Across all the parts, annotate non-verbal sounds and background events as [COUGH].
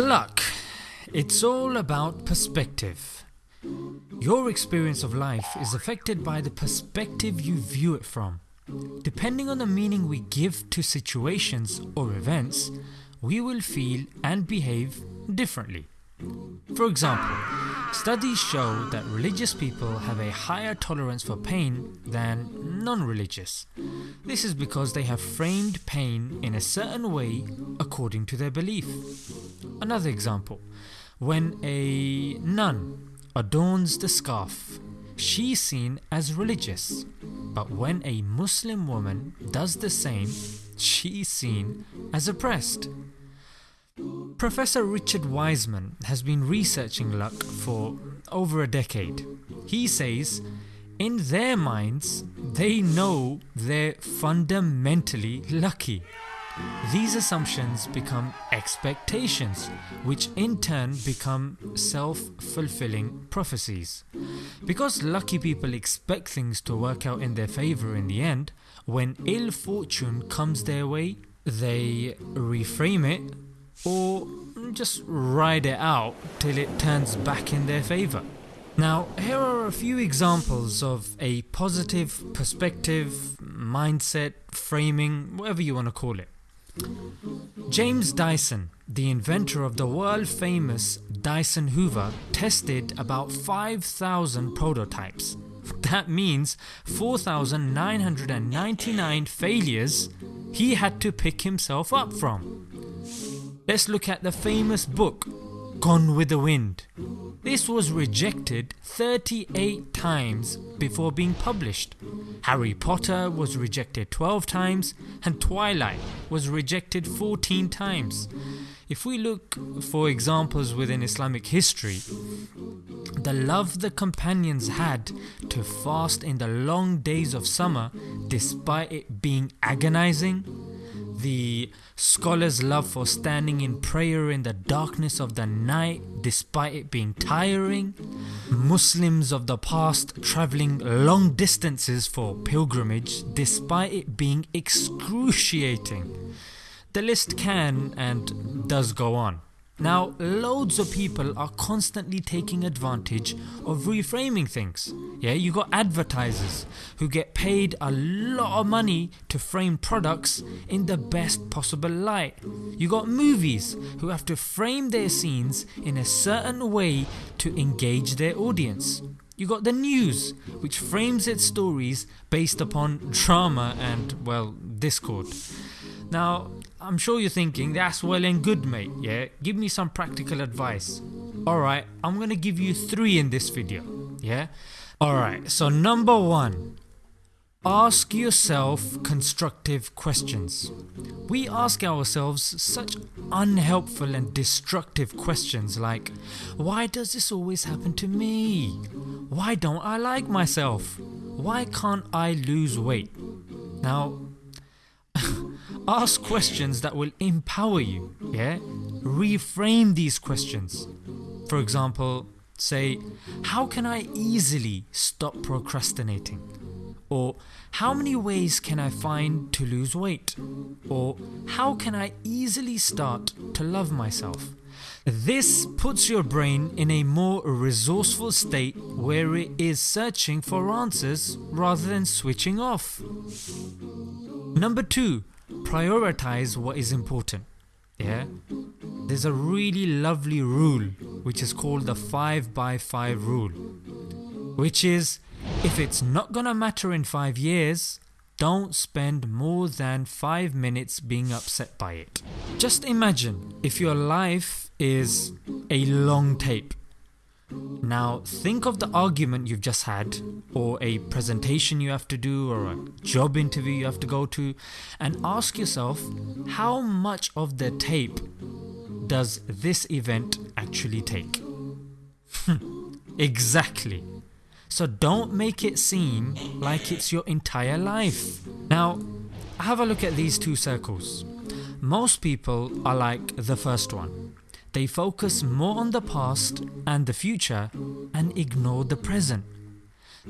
Luck. It's all about perspective. Your experience of life is affected by the perspective you view it from. Depending on the meaning we give to situations or events, we will feel and behave differently. For example, studies show that religious people have a higher tolerance for pain than non-religious. This is because they have framed pain in a certain way according to their belief. Another example, when a nun adorns the scarf, she's seen as religious, but when a Muslim woman does the same, she's seen as oppressed. Professor Richard Wiseman has been researching luck for over a decade. He says, in their minds, they know they're fundamentally lucky. These assumptions become expectations, which in turn become self-fulfilling prophecies. Because lucky people expect things to work out in their favour in the end, when ill fortune comes their way, they reframe it or just ride it out till it turns back in their favour. Now here are a few examples of a positive perspective, mindset, framing, whatever you want to call it. James Dyson, the inventor of the world famous Dyson Hoover tested about 5000 prototypes. [LAUGHS] That means 4999 failures he had to pick himself up from. Let's look at the famous book Gone with the Wind. This was rejected 38 times before being published. Harry Potter was rejected 12 times and Twilight was rejected 14 times. If we look for examples within Islamic history, the love the companions had to fast in the long days of summer despite it being agonizing the scholar's love for standing in prayer in the darkness of the night despite it being tiring, Muslims of the past travelling long distances for pilgrimage despite it being excruciating. The list can and does go on. Now loads of people are constantly taking advantage of reframing things. Yeah, you got advertisers who get paid a lot of money to frame products in the best possible light. You got movies who have to frame their scenes in a certain way to engage their audience. You got the news which frames its stories based upon drama and well discord. Now I'm sure you're thinking that's well and good mate yeah give me some practical advice. Alright I'm gonna give you 3 in this video yeah. Alright so number 1 Ask yourself constructive questions. We ask ourselves such unhelpful and destructive questions like why does this always happen to me? Why don't I like myself? Why can't I lose weight? Now Ask questions that will empower you, yeah? Reframe these questions. For example, say, how can I easily stop procrastinating? Or how many ways can I find to lose weight? Or how can I easily start to love myself? This puts your brain in a more resourceful state where it is searching for answers rather than switching off. Number 2 prioritize what is important. Yeah, there's a really lovely rule which is called the 5 by 5 rule, which is if it's not gonna matter in 5 years, don't spend more than 5 minutes being upset by it. Just imagine if your life is a long tape now think of the argument you've just had or a presentation you have to do or a job interview you have to go to and ask yourself how much of the tape does this event actually take? [LAUGHS] exactly. So don't make it seem like it's your entire life. Now have a look at these two circles. Most people are like the first one. They focus more on the past and the future and ignore the present.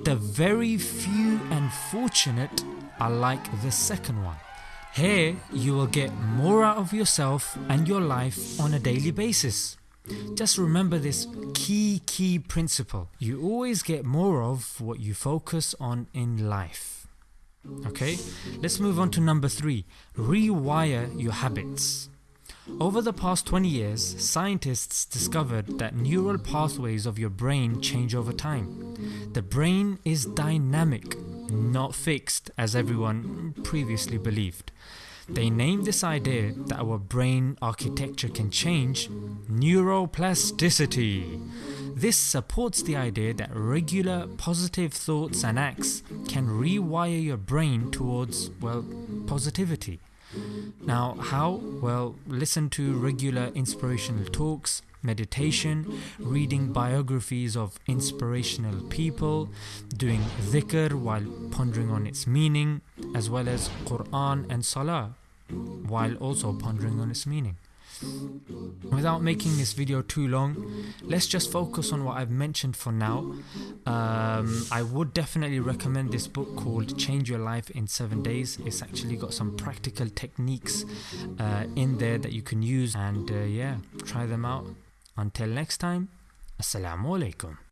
The very few and fortunate are like the second one. Here, you will get more out of yourself and your life on a daily basis. Just remember this key, key principle. You always get more of what you focus on in life. Okay, let's move on to number three rewire your habits. Over the past 20 years, scientists discovered that neural pathways of your brain change over time. The brain is dynamic, not fixed as everyone previously believed. They named this idea that our brain architecture can change neuroplasticity. This supports the idea that regular positive thoughts and acts can rewire your brain towards, well, positivity. Now, how? Well, listen to regular inspirational talks, meditation, reading biographies of inspirational people, doing dhikr while pondering on its meaning, as well as Quran and Salah while also pondering on its meaning. Without making this video too long, let's just focus on what I've mentioned for now. Um, I would definitely recommend this book called Change Your Life in 7 Days. It's actually got some practical techniques uh, in there that you can use and uh, yeah, try them out. Until next time, Assalamu alaikum.